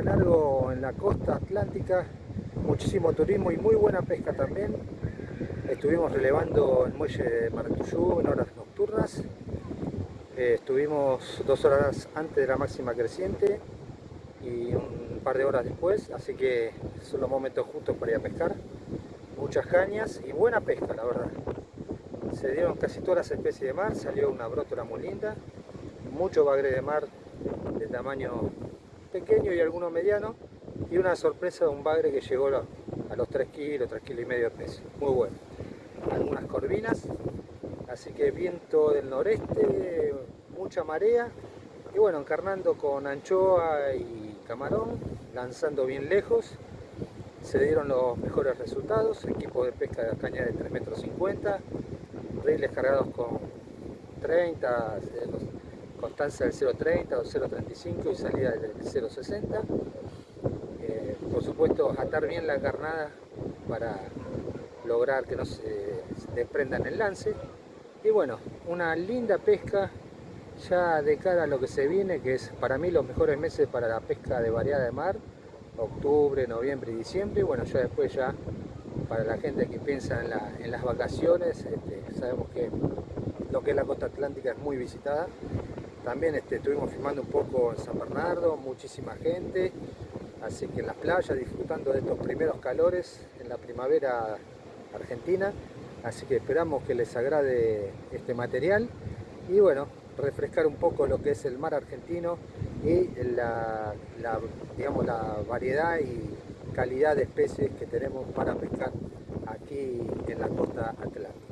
largo en la costa atlántica, muchísimo turismo y muy buena pesca también. Estuvimos relevando el muelle de Maracuyú en horas nocturnas. Eh, estuvimos dos horas antes de la máxima creciente y un par de horas después, así que son los momentos justos para ir a pescar. Muchas cañas y buena pesca, la verdad. Se dieron casi todas las especies de mar, salió una brótola muy linda, mucho bagre de mar de tamaño pequeño y alguno mediano y una sorpresa de un bagre que llegó a los 3 kilos, 3 kilos y medio de peso, muy bueno. Algunas corvinas, así que viento del noreste, mucha marea y bueno, encarnando con anchoa y camarón, lanzando bien lejos, se dieron los mejores resultados, equipo de pesca de caña de 3 metros 50, riles cargados con 30, constancia del 0.30 o 0.35 y salida del 0.60. Eh, por supuesto, atar bien la carnada para lograr que no se desprendan el lance. Y bueno, una linda pesca ya de cara a lo que se viene, que es para mí los mejores meses para la pesca de variada de mar, octubre, noviembre y diciembre. Y bueno, ya después ya para la gente que piensa en, las vacaciones, este, sabemos que lo que es la costa atlántica es muy visitada también este, estuvimos filmando un poco en San Bernardo, muchísima gente, así que en las playas disfrutando de estos primeros calores en la primavera argentina. Así que esperamos que les agrade este material y bueno, refrescar un poco lo que es el mar argentino y la, variedad y calidad de especies que tenemos para pescar aquí en la costa atlántica.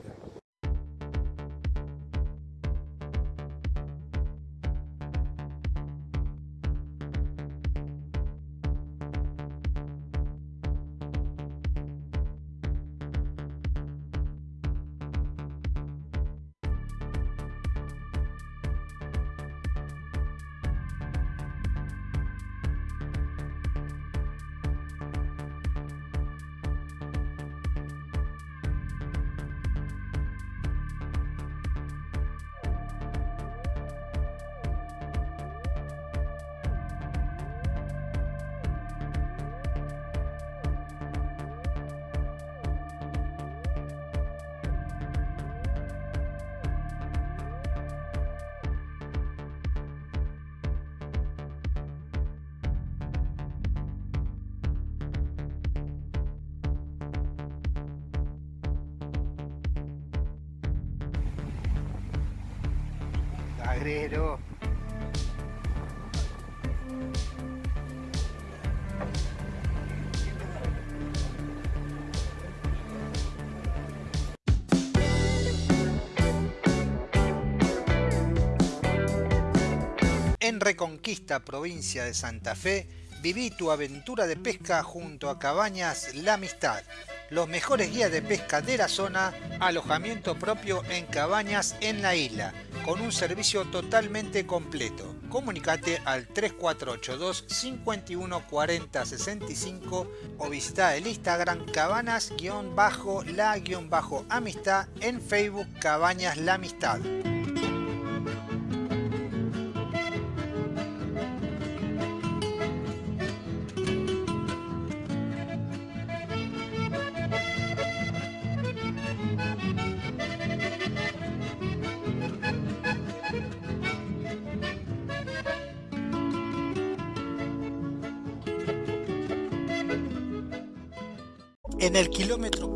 En Reconquista, provincia de Santa Fe, viví tu aventura de pesca junto a Cabañas La Amistad los mejores guías de pesca de la zona, alojamiento propio en cabañas en la isla, con un servicio totalmente completo. Comunicate al 3482 51 40 65 o visita el Instagram cabanas-la-amistad en Facebook Cabañas La Amistad.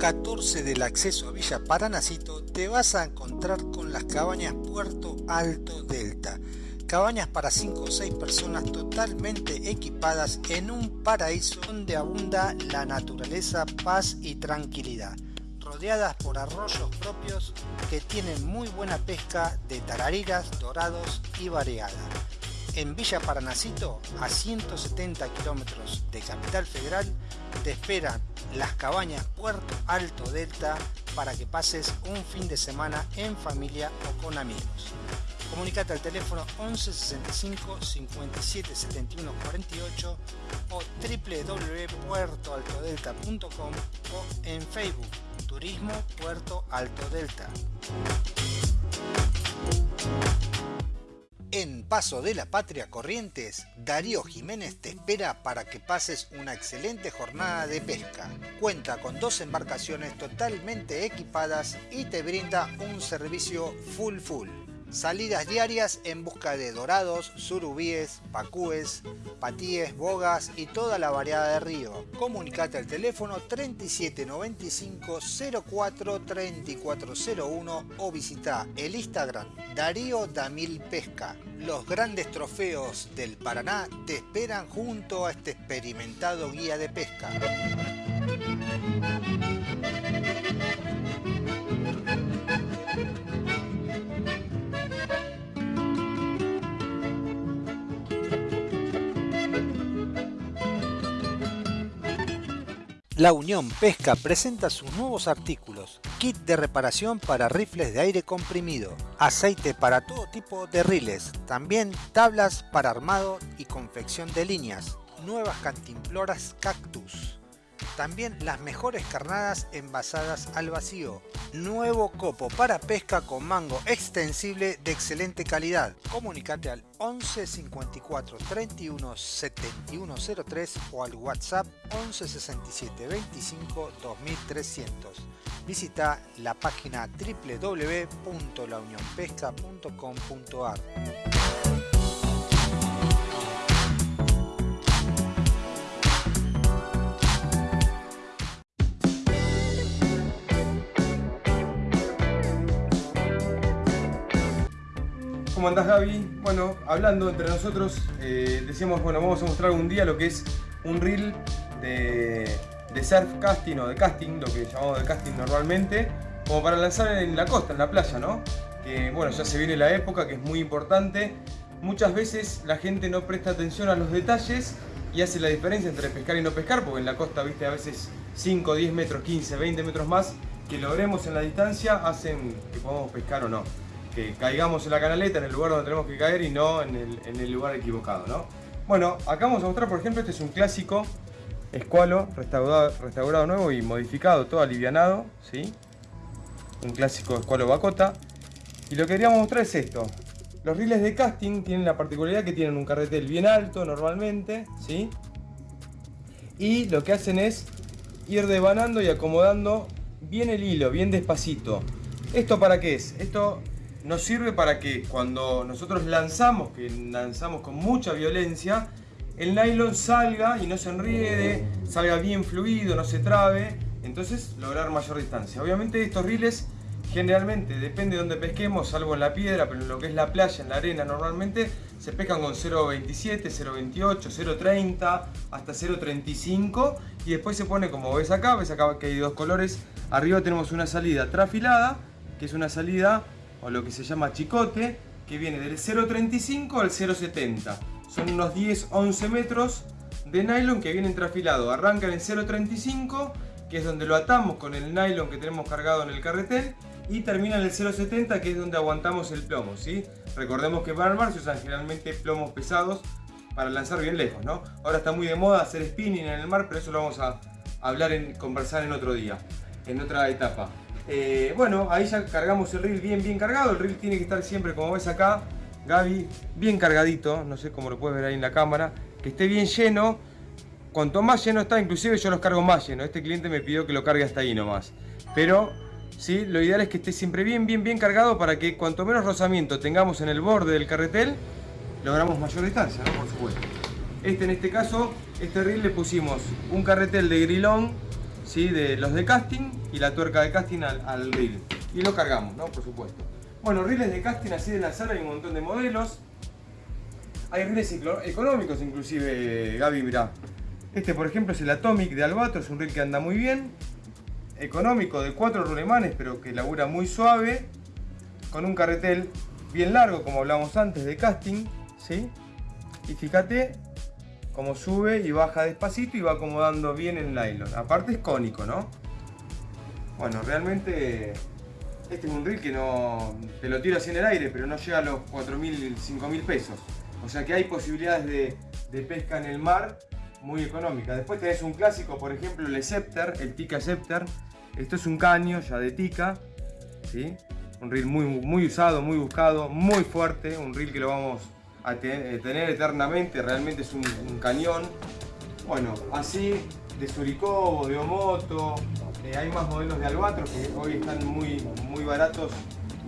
14 del acceso a Villa Paranacito te vas a encontrar con las cabañas Puerto Alto Delta. Cabañas para 5 o 6 personas totalmente equipadas en un paraíso donde abunda la naturaleza, paz y tranquilidad. Rodeadas por arroyos propios que tienen muy buena pesca de tarariras, dorados y variada en Villa Paranacito, a 170 kilómetros de Capital Federal, te esperan las cabañas Puerto Alto Delta para que pases un fin de semana en familia o con amigos. Comunicate al teléfono 11 65 57 71 48 o www.puertoaltodelta.com o en Facebook Turismo Puerto Alto Delta. En Paso de la Patria Corrientes, Darío Jiménez te espera para que pases una excelente jornada de pesca. Cuenta con dos embarcaciones totalmente equipadas y te brinda un servicio full full. Salidas diarias en busca de dorados, surubíes, pacúes, patíes, bogas y toda la variedad de río. Comunicate al teléfono 3795 04 3401 o visita el Instagram Darío Damil Pesca. Los grandes trofeos del Paraná te esperan junto a este experimentado guía de pesca. La Unión Pesca presenta sus nuevos artículos, kit de reparación para rifles de aire comprimido, aceite para todo tipo de riles, también tablas para armado y confección de líneas, nuevas cantimploras cactus, también las mejores carnadas envasadas al vacío. Nuevo copo para pesca con mango extensible de excelente calidad. Comunicate al 11 54 31 71 03 o al WhatsApp 11 67 25 2300. Visita la página www.launionpesca.com.ar. ¿Cómo andás Gaby? Bueno, hablando entre nosotros, eh, decíamos, bueno, vamos a mostrar un día lo que es un reel de, surf casting o de casting, lo que llamamos de casting normalmente, como para lanzar en la costa, en la playa, ¿no? Que bueno, ya se viene la época, que es muy importante. Muchas veces la gente no presta atención a los detalles y hace la diferencia entre pescar y no pescar, porque en la costa, viste, a veces 5, 10 metros, 15, 20 metros más que logremos en la distancia hacen que podamos pescar o no que caigamos en la canaleta, en el lugar donde tenemos que caer y no en el, lugar equivocado, ¿no? Bueno, acá vamos a mostrar, por ejemplo, este es un clásico escualo, restaurado, nuevo y modificado, todo alivianado, ¿sí? Un clásico escualo bacota. Y lo que queríamos mostrar es esto. Los riles de casting tienen la particularidad que tienen un carretel bien alto normalmente, ¿sí? Y lo que hacen es ir devanando y acomodando bien el hilo, bien despacito. ¿Esto para qué es? Esto nos sirve para que cuando nosotros lanzamos, que lanzamos con mucha violencia, el nylon salga y no se enriede, salga bien fluido, no se trabe, entonces lograr mayor distancia. Obviamente estos riles generalmente, depende de donde pesquemos, salvo en la piedra, pero en lo que es la playa, en la arena normalmente, se pescan con 0.27, 0.28, 0.30, hasta 0.35 y después se pone como ves acá, ves acá que hay dos colores, arriba tenemos una salida trafilada, que es una salida o lo que se llama chicote, que viene del 0.35 al 0.70. Son unos 10-11 metros de nylon que vienen trafilados. Arrancan en 0.35, que es donde lo atamos con el nylon que tenemos cargado en el carretel, y termina en el 0.70, que es donde aguantamos el plomo. ¿sí? Recordemos que mar se usan generalmente plomos pesados para lanzar bien lejos. ¿no? Ahora está muy de moda hacer spinning en el mar, pero eso lo vamos a hablar, en, conversar en otro día, en otra etapa. Eh, bueno, ahí ya cargamos el reel bien bien cargado. El reel tiene que estar siempre, como ves acá, Gaby, bien cargadito. No sé cómo lo puedes ver ahí en la cámara. Que esté bien lleno. Cuanto más lleno está, inclusive yo los cargo más lleno. Este cliente me pidió que lo cargue hasta ahí nomás. Pero, sí, lo ideal es que esté siempre bien, bien, bien cargado para que cuanto menos rozamiento tengamos en el borde del carretel, logramos mayor distancia. Por supuesto. Este en este caso, este reel le pusimos un carretel de grilón ¿sí? de los de casting y la tuerca de casting al, reel. Y lo cargamos, ¿no? Por supuesto. Bueno, reels de casting así de lanzar hay un montón de modelos. Hay reels económicos inclusive, Gaby, mirá. Este por ejemplo es el Atomic de Albatro, es un reel que anda muy bien. Económico de cuatro rulemanes, pero que labura muy suave. Con un carretel bien largo, como hablamos antes, de casting. ¿sí? Y fíjate, como sube y baja despacito y va acomodando bien el nylon. Aparte es cónico, ¿no? Bueno, realmente este es un reel que no te lo tiro así en el aire, pero no llega a los 4.000, 5.000 pesos. O sea que hay posibilidades de, pesca en el mar muy económica. Después tenés un clásico, por ejemplo, el Scepter, el Tika Scepter. Esto es un caño ya de Tika, ¿sí? un reel muy, muy usado, muy buscado, muy fuerte, un reel que lo vamos a eh, tener eternamente, realmente es un, cañón. Bueno, así de Suricobo, de Omoto, eh, hay más modelos de Albatros que hoy están muy, muy baratos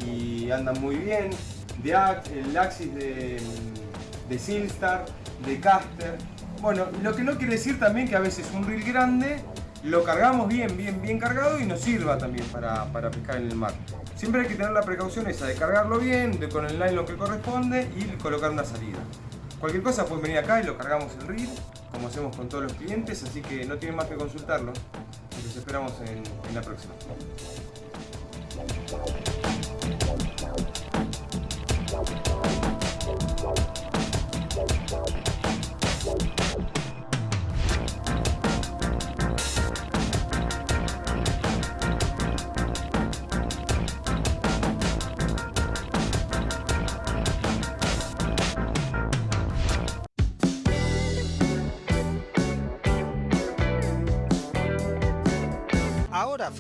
y andan muy bien, de el Axis de, de Silstar, de Caster. Bueno, lo que no quiere decir también que a veces un reel grande lo cargamos bien, bien, bien cargado y nos sirva también para, pescar en el mar. Siempre hay que tener la precaución esa de cargarlo bien, de, con el nylon que corresponde y colocar una salida. Cualquier cosa pueden venir acá y lo cargamos el reel, como hacemos con todos los clientes, así que no tienen más que consultarlo. Los esperamos en, en la próxima.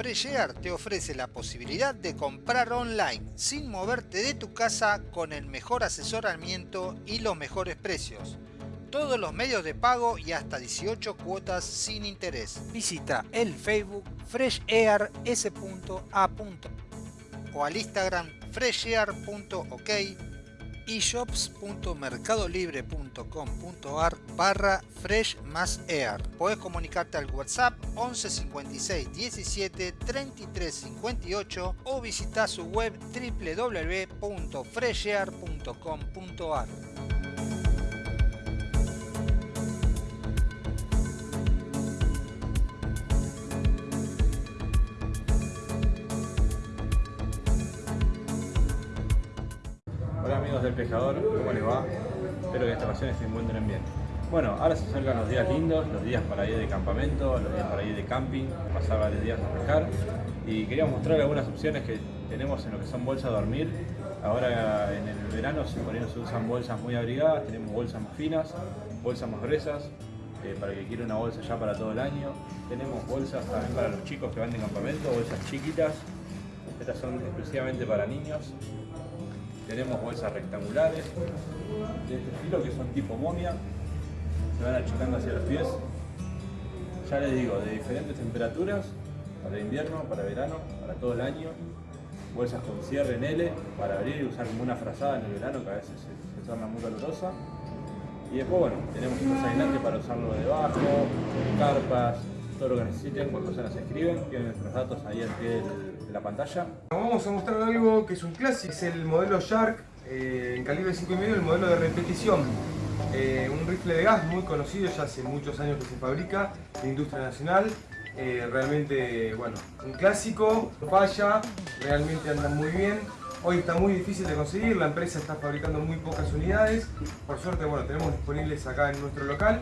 Air te ofrece la posibilidad de comprar online sin moverte de tu casa con el mejor asesoramiento y los mejores precios. Todos los medios de pago y hasta 18 cuotas sin interés. Visita el Facebook freshair.s.a. o al Instagram freshair.ok y shops.mercadolibre.com.ar barra fresh más air. Podés comunicarte al WhatsApp 11 56 17 33 58 o visitar su web www.freshair.com.ar. ¿cómo les va? Espero que esta ocasión se encuentren bien. Bueno, ahora se acercan los días lindos, los días para ir de campamento, los días para ir de camping, pasar varios días a pescar y quería mostrar algunas opciones que tenemos en lo que son bolsas de dormir. Ahora en el verano se, se usan bolsas muy abrigadas, tenemos bolsas más finas, bolsas más gruesas, eh, para que quiera una bolsa ya para todo el año. Tenemos bolsas también para los chicos que van de campamento, bolsas chiquitas. Estas son exclusivamente para niños. Tenemos bolsas rectangulares de este estilo que son tipo momia, se van achicando hacia los pies. Ya les digo, de diferentes temperaturas, para invierno, para verano, para todo el año. Bolsas con cierre en L para abrir y usar como una frazada en el verano que a veces se, torna muy calurosa. Y después, bueno, tenemos un aislante para usarlo debajo, carpas, todo lo que necesiten, cuando se nos escriben, tienen nuestros datos ahí al pie de la pantalla. Vamos a mostrar algo que es un clásico, es el modelo Shark eh, en calibre 5,5, el modelo de repetición. Eh, un rifle de gas muy conocido, ya hace muchos años que se fabrica, de industria nacional. Eh, realmente, bueno, un clásico, falla, realmente anda muy bien. Hoy está muy difícil de conseguir, la empresa está fabricando muy pocas unidades. Por suerte, bueno, tenemos disponibles acá en nuestro local.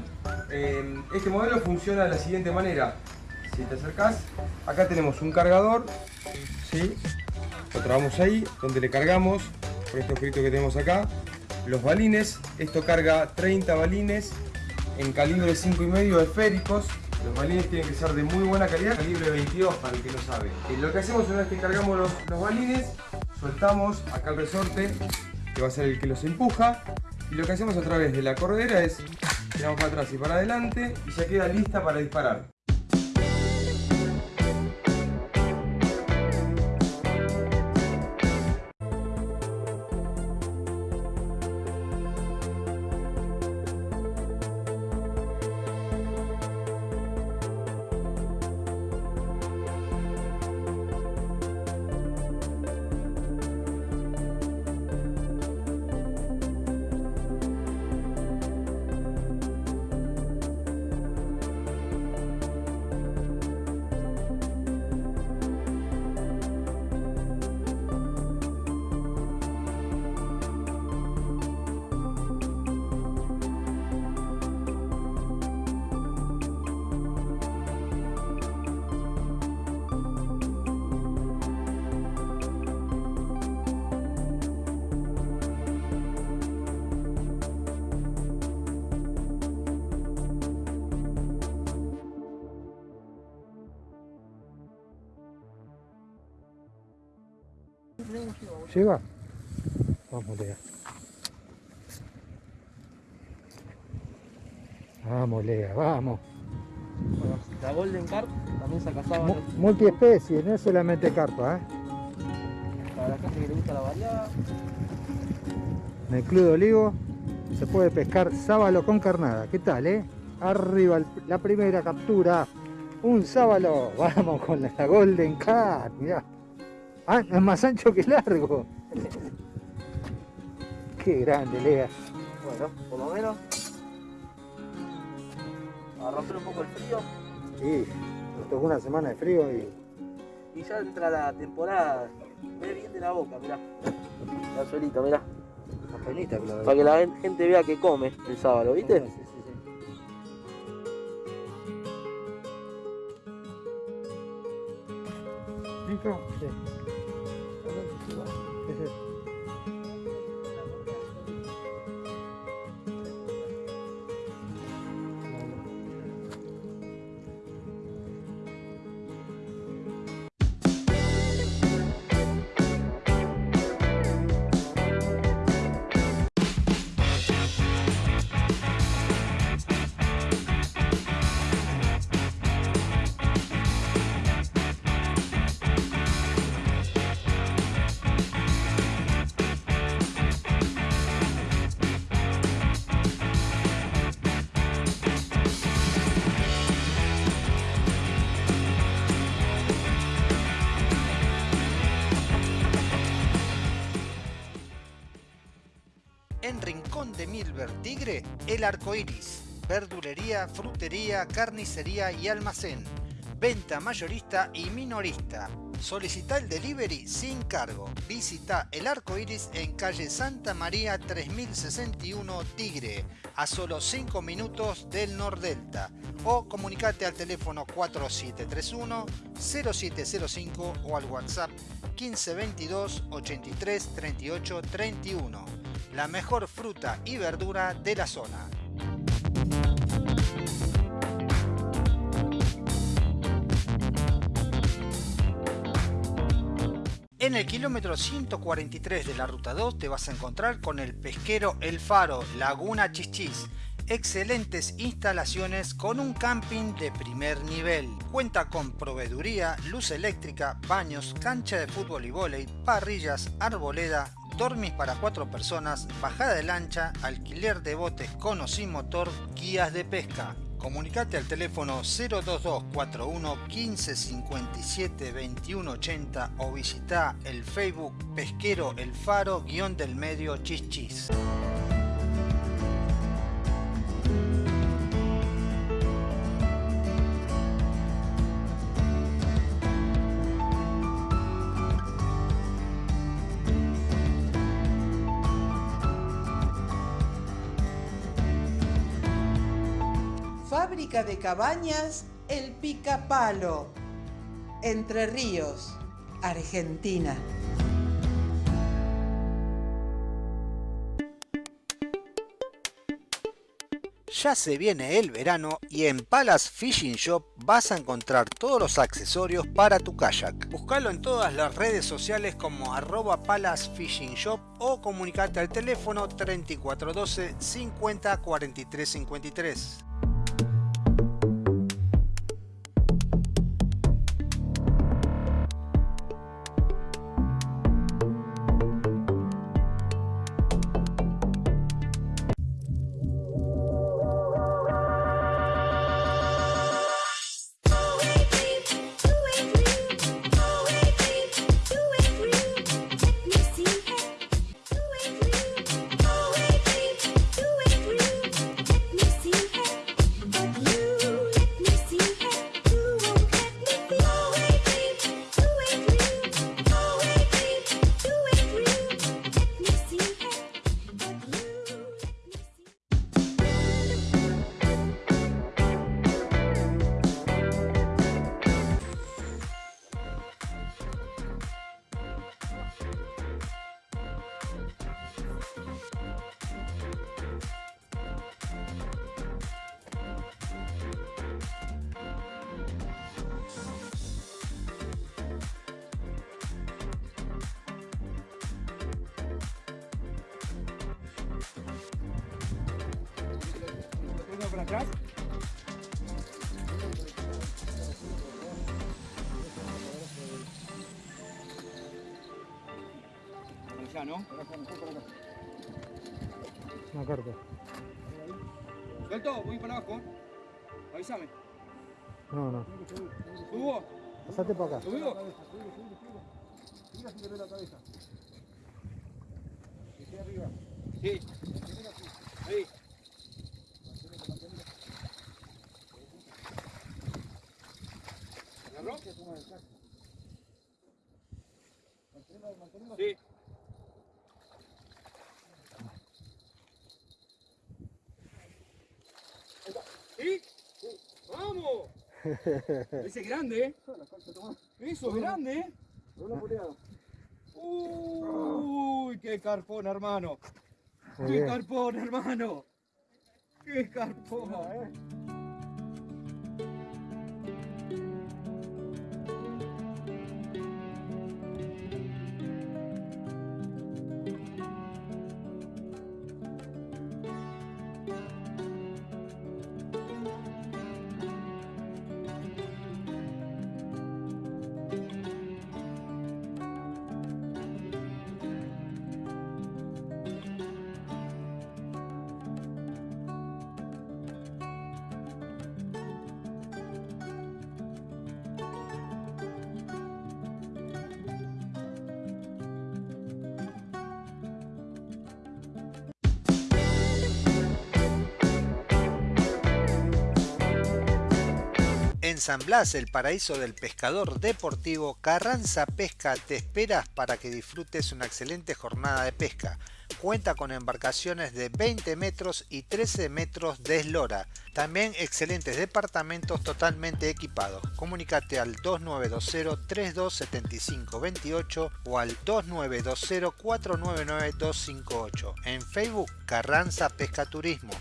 este modelo funciona de la siguiente manera. Si te acercas, acá tenemos un cargador, ¿sí? lo trabamos ahí, donde le cargamos, por este objeto que tenemos acá, los balines. Esto carga 30 balines en calibre 5,5 esféricos. Los balines tienen que ser de muy buena calidad, calibre 22 para el que no sabe. Y lo que hacemos una vez que cargamos los, los balines, soltamos acá el resorte, que va a ser el que los empuja. Y lo que hacemos a través de la corredera es tiramos para atrás y para adelante y ya queda lista para disparar. ¿Llega? Vamos, Lea. Vamos, Lea, vamos. Bueno, la Golden Carp también saca Mu- sábados multiespecie, no es solamente carpa, ¿eh? para la gente que le gusta la variada. En el Club de Olivo se puede pescar sábalo con carnada. ¿Qué tal, eh? Arriba la primera captura. Un sábalo. Vamos con la Golden Cat. Mirá. Ah, es más ancho que largo. Qué grande, Lea. Bueno, por lo menos. A romper un poco el frío. Sí, nos tocó una semana de frío y Y ya entra la temporada. Ve bien de la boca, mirá. La suelita, mirá. que lo Para que la gen- gente vea que come el sábado, ¿viste? Sí, sí, sí. Sí. Sí, Tigre, el arco iris. Verdulería, frutería, carnicería y almacén. Venta mayorista y minorista. Solicita el delivery sin cargo. Visita el arco iris en calle Santa María 3061 Tigre, a solo 5 minutos del Nordelta. O comunicate al teléfono 4731 0705 o al WhatsApp 1522 83 38 31 la mejor fruta y verdura de la zona. En el kilómetro 143 de la ruta 2 te vas a encontrar con el pesquero El Faro, Laguna Chichis. Excelentes instalaciones con un camping de primer nivel. Cuenta con proveeduría, luz eléctrica, baños, cancha de fútbol y vóley, parrillas, arboleda, dormis para cuatro personas, bajada de lancha, alquiler de botes con o sin motor, guías de pesca. Comunicate al teléfono 02241 1557 2180 o visita el Facebook Pesquero El Faro guion del medio Chichis. Fábrica de cabañas El Picapalo. Entre Ríos, Argentina. Ya se viene el verano y en Palace Fishing Shop vas a encontrar todos los accesorios para tu kayak. Búscalo en todas las redes sociales como arroba Palace Fishing Shop o comunicate al teléfono 3412 50 43 53. Para atrás. Ya, ¿no? Una carta. Suelto, voy para abajo. Avísame. No, no. ¿Subo? Pasate para acá. ¿Subo? Sí. Ahí. ¿Agarró? Sí. ¿Sí? ¡Vamos! Ese es grande, ¿eh? Eso es grande, ¿eh? Uy, qué carpón, hermano. ¡Qué carpón, hermano! ¡Qué carpón! En San Blas, el paraíso del pescador deportivo, Carranza Pesca te esperas para que disfrutes una excelente jornada de pesca. Cuenta con embarcaciones de 20 metros y 13 metros de eslora. También excelentes departamentos totalmente equipados. Comunícate al 2920-327528 o al 2920-499-258. En Facebook, Carranza Pesca Turismo.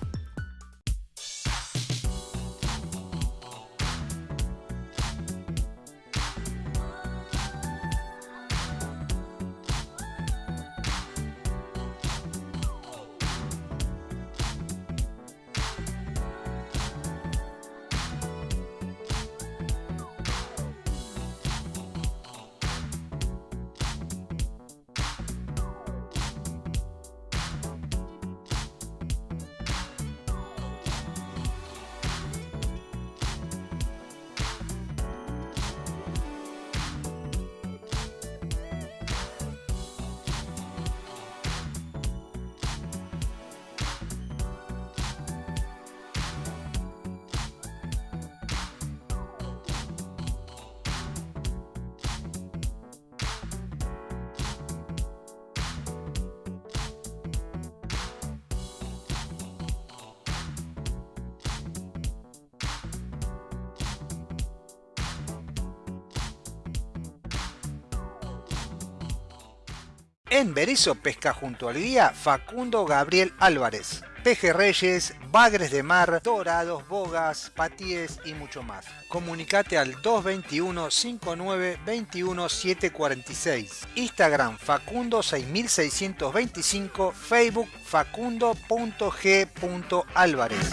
En Berizo pesca junto al guía Facundo Gabriel Álvarez. Pejerreyes, bagres de mar, dorados, bogas, patíes y mucho más. Comunicate al 221 59 21 746. Instagram Facundo 6625, Facebook facundo.g.álvarez.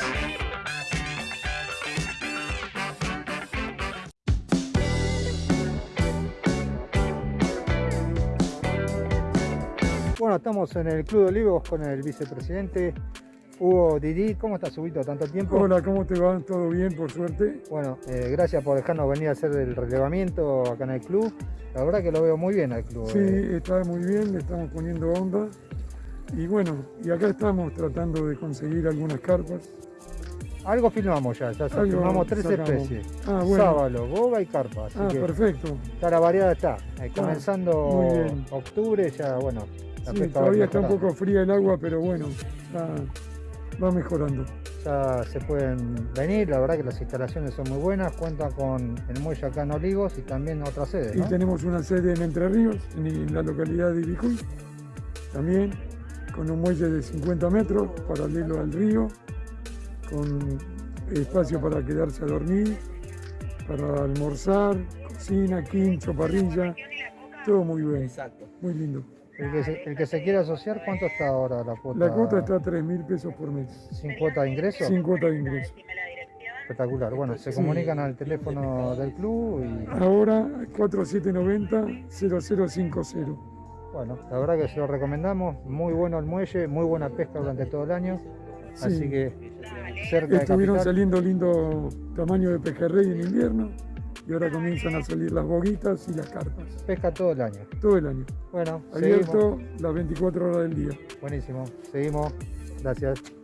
Bueno, estamos en el Club de Olivos con el vicepresidente Hugo Didi. ¿Cómo estás, Huguito? ¿Tanto tiempo? Hola, ¿cómo te va? ¿Todo bien, por suerte? Bueno, eh, gracias por dejarnos venir a hacer el relevamiento acá en el club. La verdad que lo veo muy bien al club. Sí, eh. está muy bien, le estamos poniendo onda. Y bueno, y acá estamos tratando de conseguir algunas carpas. Algo filmamos ya, ya Algo filmamos tres sacamos. especies. Ah, bueno. Sábalo, boga y carpa. Así Ah, que perfecto. está la variedad está. Eh, comenzando muy bien. octubre ya, bueno, Sí, todavía está un poco fría el agua, pero bueno, va mejorando. Ya se pueden venir, la verdad que las instalaciones son muy buenas, cuentan con el muelle acá en Olivos y también otra sede, Y tenemos una sede en Entre Ríos, en la localidad de Ibicuy, también con un muelle de 50 metros, paralelo al río, con espacio para quedarse a dormir, para almorzar, cocina, quincho, parrilla, todo muy bien, Exacto. muy lindo. El que, se, el que se quiere asociar, ¿cuánto está ahora la cuota? La cuota está a 3 mil pesos por mes, ¿Sin cuota de ingreso? sin cuota de ingreso. Espectacular. Bueno, se Sí. comunican al teléfono del club y Ahora 4790-0050. bueno, la verdad que se lo recomendamos. Muy bueno el muelle, muy buena pesca durante todo el año. Sí. Así que cerca de Estuvieron saliendo lindo tamaño de pejerrey en invierno y ahora comienzan a salir las boguitas y las carpas. Pesca todo el año. Todo el año. Bueno, seguimos. Abierto las 24 horas del día. Buenísimo. Seguimos. Gracias.